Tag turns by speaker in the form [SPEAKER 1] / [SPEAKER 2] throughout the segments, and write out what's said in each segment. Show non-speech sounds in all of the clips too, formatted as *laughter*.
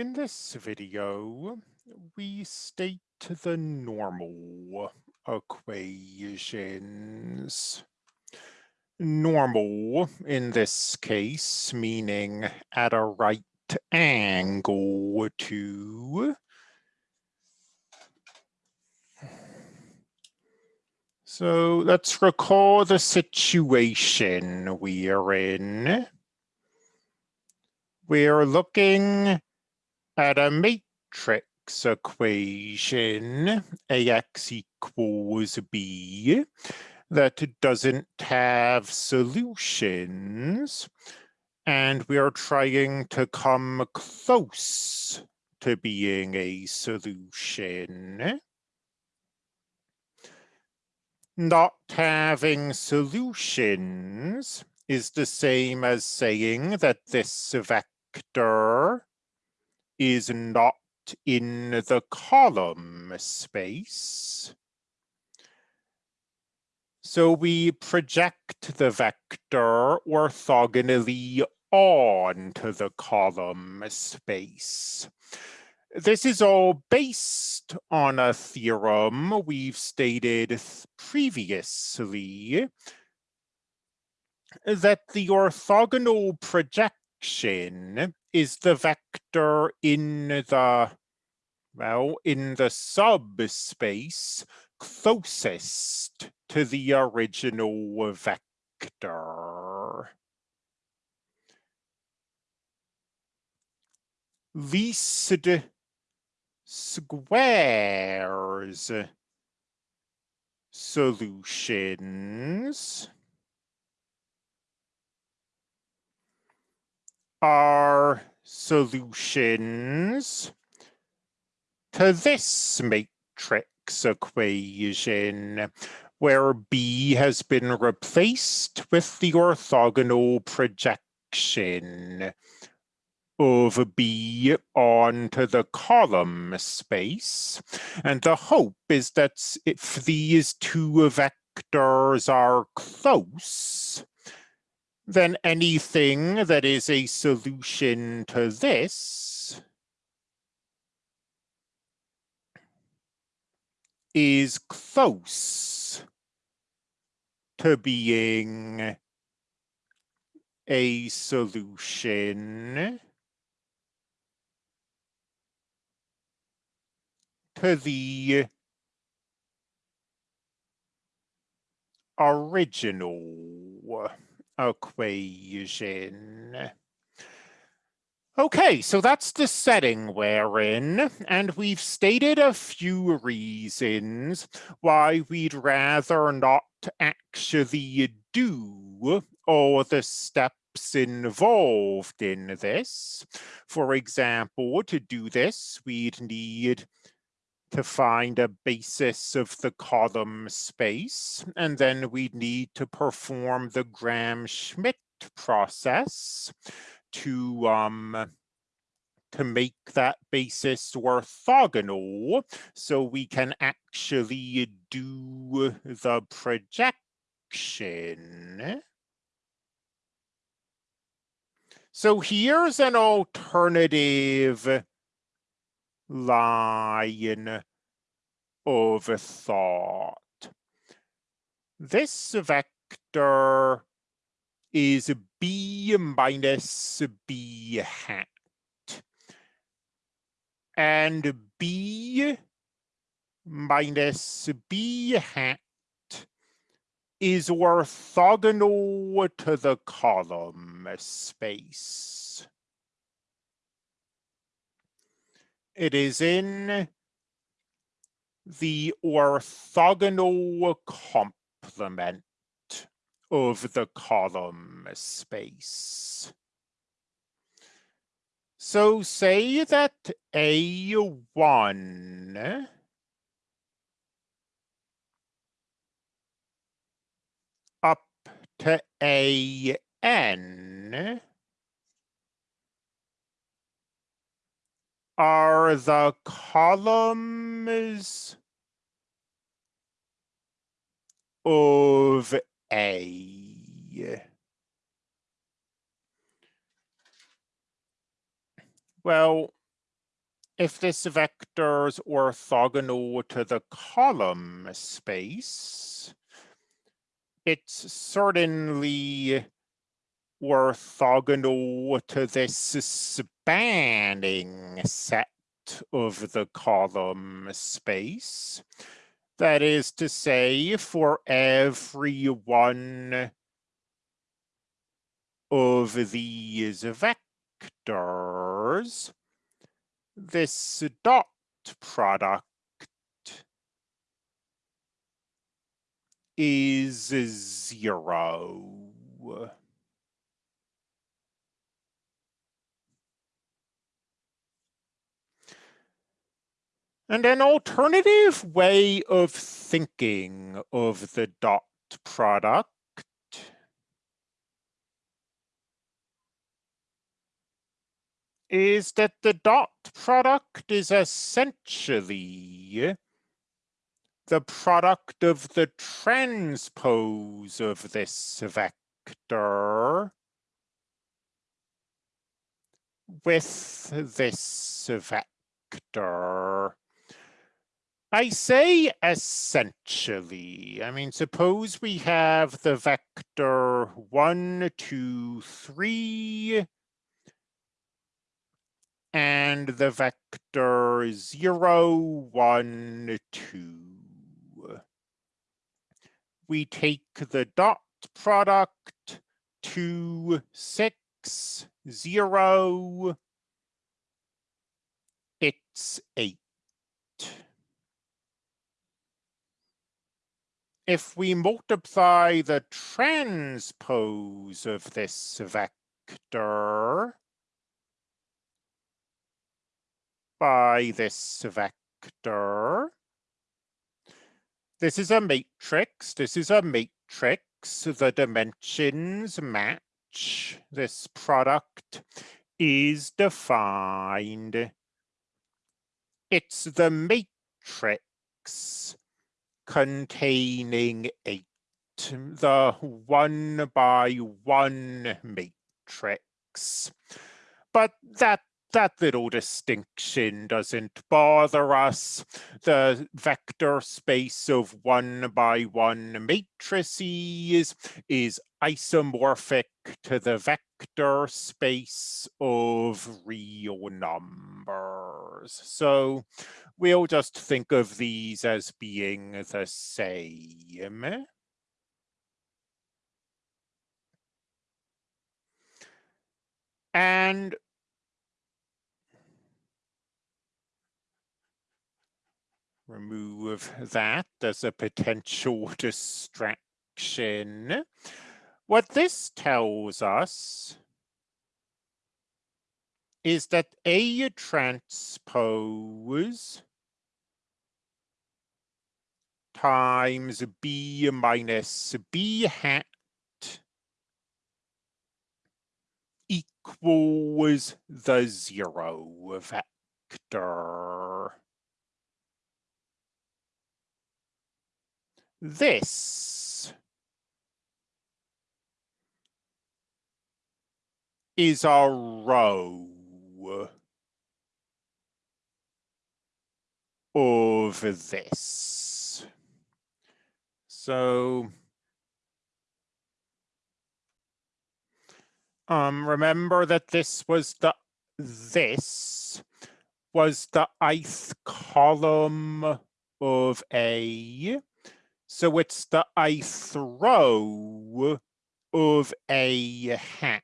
[SPEAKER 1] In this video, we state the normal equations. Normal, in this case, meaning at a right angle to So let's recall the situation we are in. We're looking at a matrix equation, AX equals B, that doesn't have solutions. And we are trying to come close to being a solution not having solutions is the same as saying that this vector is not in the column space. So we project the vector orthogonally onto the column space. This is all based on a theorem we've stated previously that the orthogonal projection is the vector in the, well, in the subspace closest to the original vector. Least squares solutions are solutions to this matrix equation where B has been replaced with the orthogonal projection of B onto the column space. And the hope is that if these two vectors are close, then anything that is a solution to this. Is close to being a solution. To the original equation. Okay, so that's the setting we're in, and we've stated a few reasons why we'd rather not actually do all the steps involved in this. For example, to do this, we'd need to find a basis of the column space, and then we need to perform the Gram-Schmidt process to um, to make that basis orthogonal so we can actually do the projection. So here's an alternative line of thought. This vector is b minus b hat. And b minus b hat is orthogonal to the column space. It is in the orthogonal complement of the column space. So say that A1 up to AN are the columns of A. Well, if this vector is orthogonal to the column space, it's certainly orthogonal to this spanning set of the column space. That is to say, for every one of these vectors, this dot product is zero. And an alternative way of thinking of the dot product is that the dot product is essentially the product of the transpose of this vector with this vector. I say essentially. I mean, suppose we have the vector one, two, three, and the vector zero, one, two. We take the dot product two, six, zero. It's eight. If we multiply the transpose of this vector, by this vector. This is a matrix. This is a matrix. The dimensions match. This product is defined. It's the matrix containing eight, the one by one matrix. But that that little distinction doesn't bother us. The vector space of one by one matrices is isomorphic to the vector space of real numbers. So we'll just think of these as being the same. And remove that as a potential *laughs* distraction. What this tells us is that A transpose times B minus B hat equals the zero vector. This is a row of this. So um, remember that this was the this was the ith column of A. So it's the ith row of a hat.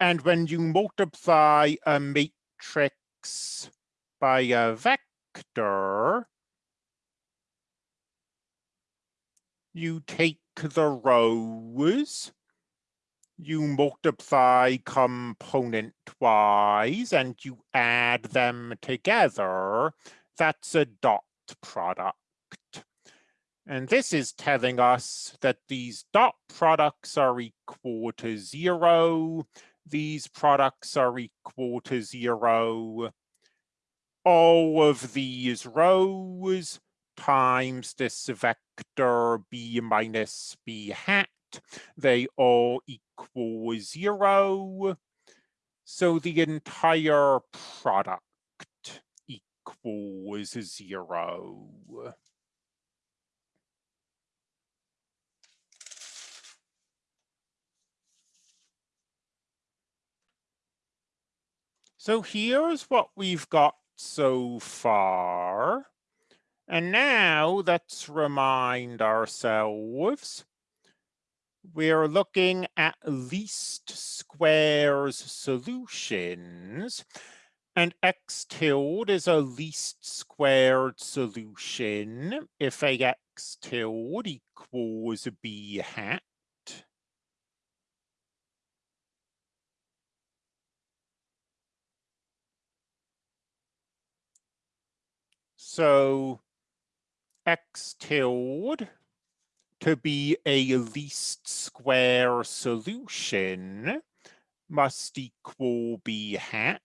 [SPEAKER 1] And when you multiply a matrix by a vector, you take the rows, you multiply component-wise, and you add them together. That's a dot product. And this is telling us that these dot products are equal to zero. These products are equal to zero. All of these rows times this vector b minus b hat, they all equal zero. So the entire product equals zero. So here's what we've got so far. And now let's remind ourselves we're looking at least squares solutions. And x tilde is a least squared solution if ax tilde equals b hat. So x tilde to be a least square solution must equal b hat.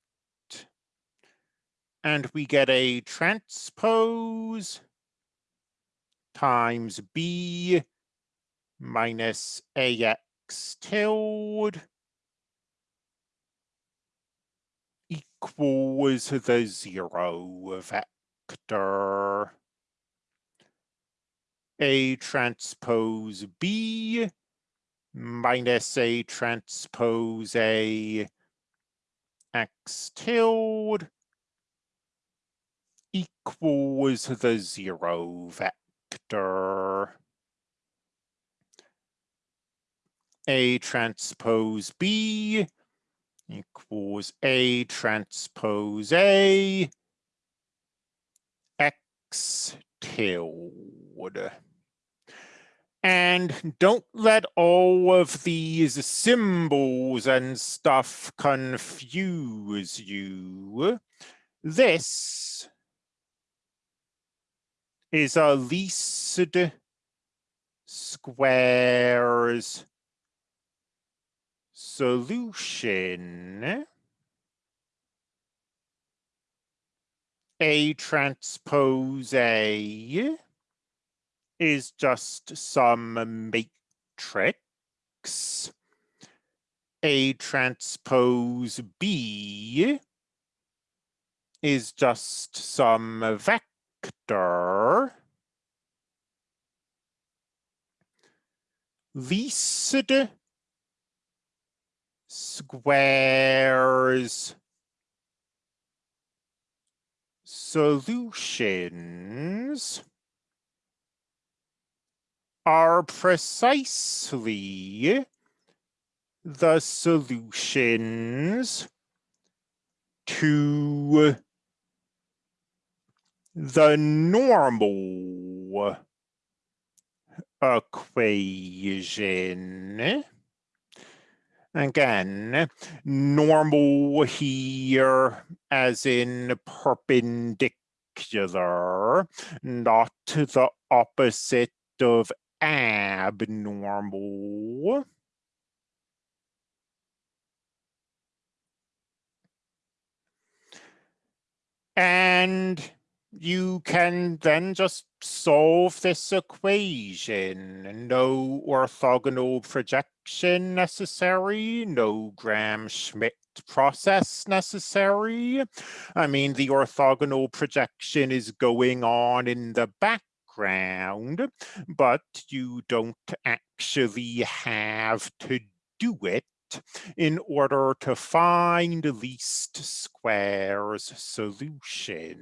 [SPEAKER 1] And we get a transpose times b minus ax tilde equals the zero vector. A transpose B minus A transpose A X tilde equals the zero vector. A transpose B equals A transpose A Tilde. And don't let all of these symbols and stuff confuse you. This is a least squares solution. A transpose A is just some matrix. A transpose B is just some vector. Least squares solutions are precisely the solutions to the normal equation. Again, normal here as in perpendicular, not the opposite of abnormal. And you can then just solve this equation. No orthogonal projection necessary, no Gram-Schmidt process necessary. I mean, the orthogonal projection is going on in the background, but you don't actually have to do it in order to find least squares solutions.